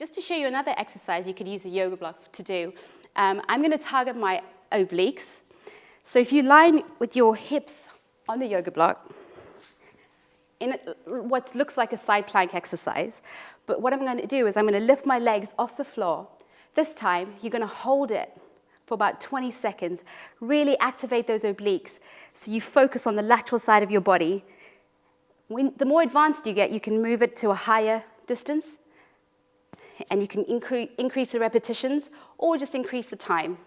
Just to show you another exercise you could use a yoga block to do, um, I'm going to target my obliques. So if you line with your hips on the yoga block, in what looks like a side plank exercise, but what I'm going to do is I'm going to lift my legs off the floor. This time, you're going to hold it for about 20 seconds. Really activate those obliques so you focus on the lateral side of your body. When, the more advanced you get, you can move it to a higher distance and you can incre increase the repetitions or just increase the time.